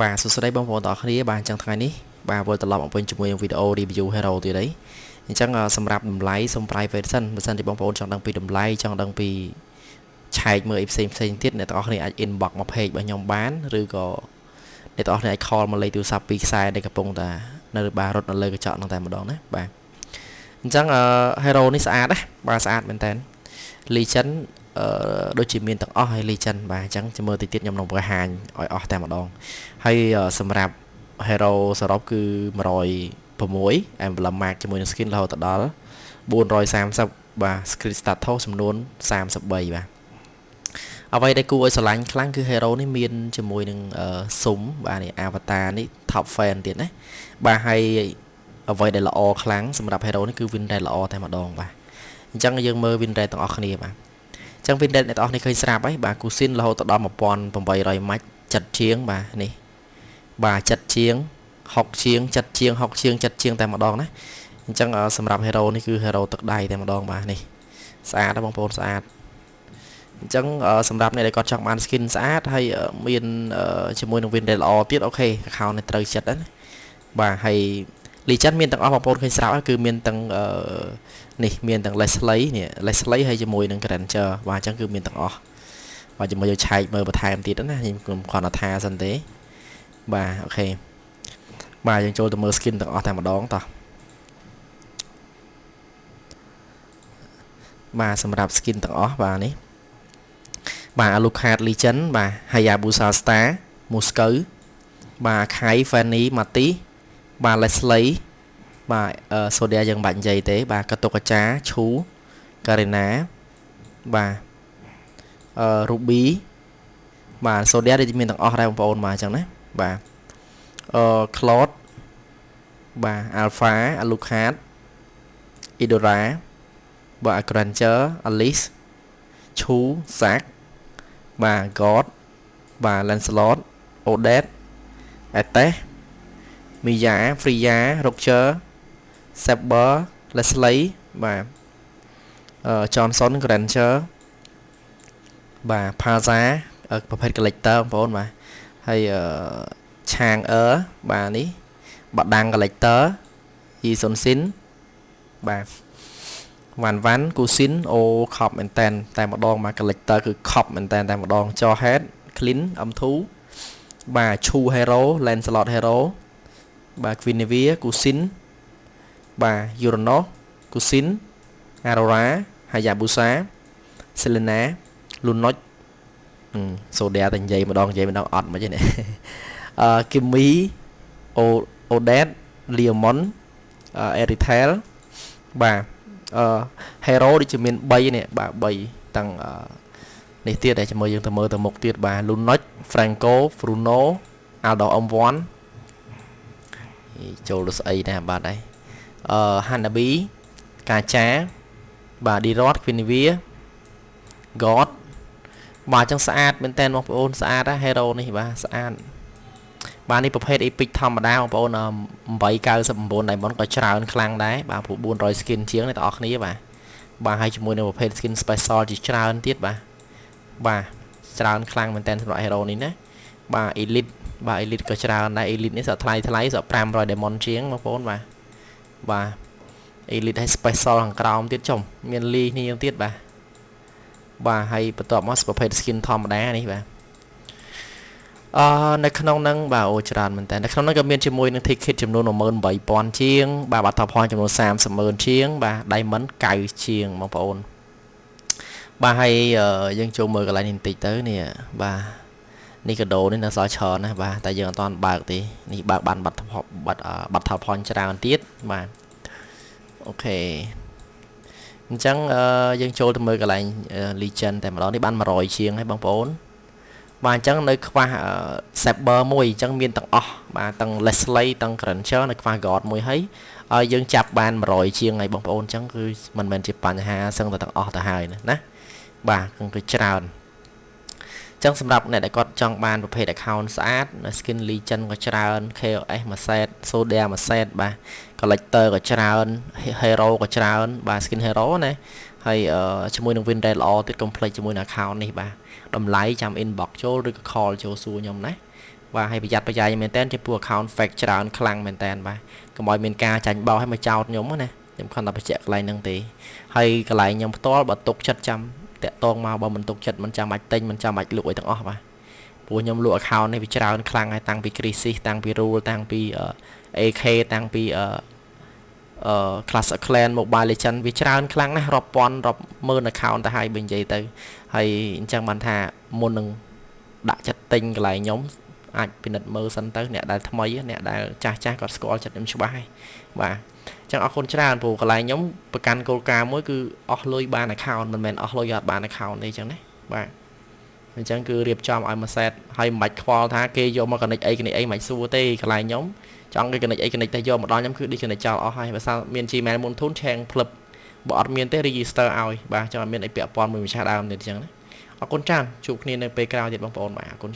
បាទសួស្តីបងប្អូនទាំងអស់គ្នាបាទអញ្ចឹងថ្ងៃនេះបាទវិលត្រឡប់មកវិញជាមួយនឹងវីដេអូ review hero ទៀតអីអញ្ចឹងសម្រាប់តម្លៃសូម private សិនបើសិនជាបងប្អូនចង់ដឹងពីតម្លៃចង់ដឹងពីឆែកមើលអីផ្សេងផ្សេងទៀតអ្នកទាំងអស់គ្នាអាច inbox មក page របស់ខ្ញុំបានឬក៏អ្នកទាំងអស់គ្នាអាច call មកលេខទូរស័ព្ទពីខ្សែដែលកំពុងតែនៅបាទរត់នៅលើកញ្ចក់ហ្នឹងតែម្ដងណាបាទអញ្ចឹង hero នេះស្អាតណាបាទស្អាតមែនតើ Legend អឺដូចជាមានទាំងអស់ហើយ Legend បាទអញ្ចឹងចាំមើលតិចទៀតខ្ញុំនឹងបង្ហាញឲ្យអស់តែម្ដងហើយសម្រាប់ hero សរុបគឺ106 emblem mark ជាមួយនឹង skin រហូតដល់430បាទ screen status ចំនួន33បាទអ្វីដែលគួរឲ្យស្រឡាញ់ខ្លាំងគឺ hero នេះមានជាមួយនឹងស៊ុំបាទនេះ avatar នេះ top fan ទៀតណាបាទហើយអ្វីដែលល្អខ្លាំងសម្រាប់ hero នេះគឺ win rate ល្អតែម្ដងបាទអញ្ចឹងយើងមើល win rate ទាំងអស់គ្នាបាទ ចឹង Windows អ្នកទាំងអស់នេះឃើញស្រាប់ហើយបាទគូស៊ីនរហូតដល់1800ម៉ាច់ចិត្តជាងបាទនេះបាទចិត្តជាង60ជាងចិត្តជាង60ជាងចិត្តជាងតែម្ដងណាអញ្ចឹងសម្រាប់ hero នេះគឺ hero ទឹកដៃតែម្ដងបាទនេះស្អាតបងប្អូនស្អាតអញ្ចឹងសម្រាប់អ្នកដែលគាត់ចង់បាន skin ស្អាតហើយមានជាមួយនឹង Windows ល្អទៀតអូខេ account នេះត្រូវចិត្តណាបាទហើយ Legend មានទាំងអស់បងប្អូនឃើញស្រាប់គឺមានទាំងនេះមានទាំង Leslie នេះ Leslie ហើយជាមួយនឹង Granger បាទអញ្ចឹងគឺមានទាំងអស់បាទជាមួយយកឆែកមើលបន្ថែមទៀតណាខ្ញុំគ្រាន់តែថាសិនទេបាទអូខេបាទយើងចូលទៅមើល skin ទាំងអស់តែម្ដងតោះបាទសម្រាប់ skin ទាំងអស់បាទនេះបាទ Alucard Legend បាទ Hayabusa Star Moscow បាទ Kai Fanny Mati បាទ Leslie បាទសូឌីយ៉ាយើងបាច់និយាយទេ បាទកតុកចាឈូការីណាបាទអឺរូប៊ីបាទសូឌីយ៉ានេះមានទាំងអស់ដែរបងប្អូនបាទអញ្ចឹងណាបាទអឺក្លូតបាទអាល់ហ្វាអាលូខាតអ៊ីដូរ៉ាបាទក្រាន់ជ័រអាលីសឈូសាក់បាទហ្គតបាទឡែនស្លតអូដេតអេតេស មីយ៉ាហ្វ្រីយ៉ារុកជ័រ Saber Leslie បាទអឺ Johnson Granger បាទ Paza ប្រភេទ collector បងប្អូនបាទហើយអឺឆាងអឺបាទនេះបដាំង collector យីសុនស៊ីនបាទវ៉ាន់វ៉ាន់គូស៊ីនអូខប់មែនតែនតែម្ដងបាទ collector គឺខប់មែនតែនតែម្ដងច head clean M2 បាទឈូ hero Lancelot hero បាទ Quinevere គូស៊ីនបាទ Uranus Kusin Aurora Hayabusa Selena Lunox សូឌីយ៉ាតែនិយាយម្ដងនិយាយម្ដងអត់មកទេនេះអឺ Kimi Odet Leomon Eritel បាទអឺ Hero ដូចជាមាន3នេះបាទ3ទាំងនេះទៀតដែលជាមួយយើងទៅមើលទៅមុខទៀតបាទ Lunox Franco Bruno Aldo M1 ចូលទៅស្អីដែរបាទដែរអឺ Hanabi កាចាបាទ Dirot Quinivia God បាទអញ្ចឹងស្អាតមែនតើបងប្អូនស្អាតណា Hero នេះបាទស្អាតបាទនេះប្រភេទ Epic ធម្មតាបងប្អូន899 Diamond ក៏ច្រើនខ្លាំងដែរបាទព្រោះ400 skin ជាងអ្នកទាំងអស់គ្នាបាទបាទហើយជាមួយនឹងប្រភេទ skin special ជាច្រើនទៀតបាទបាទច្រើនខ្លាំងមែនតើសម្រាប់ Hero នេះណាបាទ Elite បាទ Elite ក៏ច្រើនដែរ Elite នេះសក់ថ្លៃថ្លៃសក់500 Diamond ជាងបងប្អូនបាទបាទ elite ហើយ special ខាងក្រោមទៀតចុំមានលីនេះទៀតបាទបាទហើយបន្ទាប់មកប្រភេទ skin ធម្មតានេះបាទអឺនៅក្នុងហ្នឹងបាទអូច្រើនមែនតើនៅក្នុងហ្នឹងក៏មានជាមួយនឹង ticket ចំនួន18000ជាង បាទបាត់ថផលចំនួន300,000ជាង បាទ diamond 9ជាងបងប្អូនបាទហើយយើងចូលមើលកន្លែងនេះបន្តិចទៅនេះបាទ នេះកាដូនេះនៅសល់ច្រើនណាបាទតែយើងអត់ទាន់បើកទេនេះបើកបានបាត់បាត់បាត់ថផលច្រើនទៀតបាទអូខេអញ្ចឹងយើងចូលទៅមើលកន្លែង legend តែម្ដងនេះបាន100ជាងហើយបងប្អូនបាទអញ្ចឹងនៅខ្វះ saber មួយអញ្ចឹងមានទាំងអស់បាទទាំង Leslie ទាំង Granger នៅខ្វះ God មួយហើយឲ្យយើងចាប់បាន100ជាងហើយបងប្អូនអញ្ចឹងគឺមិនមែនជាបញ្ហាសឹងតែទាំងអស់ទៅហើយណាបាទគឺច្រើន ចឹងសម្រាប់អ្នកដែលគាត់ចង់បានប្រភេទ account ស្អាត skin legend ក៏ច្រើន KOS មួយ set Sodia មួយ set បាទ collector ក៏ច្រើន hero ក៏ច្រើន បាទ skin hero ណាហើយជាមួយនឹង win rate ល្អទៀត complete ជាមួយនឹង account នេះបាទតម្លៃចាំ inbox ចូលឬក៏ call ចូលសួរខ្ញុំណាបាទហើយប្រយ័ត្នប្រយែងមែនតើចំពោះ account fake ច្រើនខ្លាំងមែនតើបាទកុំឲ្យមានការចាញ់បោកឲ្យមកចោតខ្ញុំណាខ្ញុំខំតែបញ្ជាក់កន្លែងហ្នឹងទេហើយកន្លែងខ្ញុំផ្ទាល់បើទុកចិត្តចាំ តាក់តងមកបើមិនទុកចិត្តមិនចាំបាច់ទិញមិនចាំបាច់លក់អីទាំងអស់បាទព្រោះខ្ញុំលក់ account នេះវាច្រើនខ្លាំងហើយតាំងពី crisis តាំងពី rule តាំងពី AK តាំងពីអឺអឺ Clash of Clan Mobile Legend វាច្រើនខ្លាំងណាស់រាប់ពាន់រាប់ម៉ឺន account ទៅហើយបើនិយាយទៅហើយអញ្ចឹងបានថាមុននឹងដាក់ចិត្តទិញកន្លែងខ្ញុំអាចពិនិត្យមើលសិនទៅអ្នកដែលថ្មីអ្នកដែលចាស់ចាស់គាត់ស្គាល់ចិត្តខ្ញុំច្បាស់ហើយបាទអញ្ចឹងអរគុណច្រើនព្រោះកន្លែងខ្ញុំប្រកាន់គោលការណ៍មួយគឺអស់លុយបាន account មិនមែនអស់លុយអត់បាន account ទេអញ្ចឹងណាបាទអញ្ចឹងគឺរៀបចំឲ្យមួយ set ហើយមិនបាច់ខ្វល់ថាគេយកមក connect អី connect អីមិនសួរទេកន្លែងខ្ញុំចង់គេ connect អី connect តែយកមកដល់ខ្ញុំគឺ disconnect ចោលអស់ហើយបើសិនមាន Gmail មុនធូនឆេងផ្លឹបបើអត់មានទេ register ឲ្យបាទចង់អត់មានអីពាក់ព័ន្ធមួយម្ចាស់ដើមទៀតអញ្ចឹងណាអរគុណច្រើនជួបគ្នានៅពេលក្រោយទៀតបងប្អូនបាទអរគុណ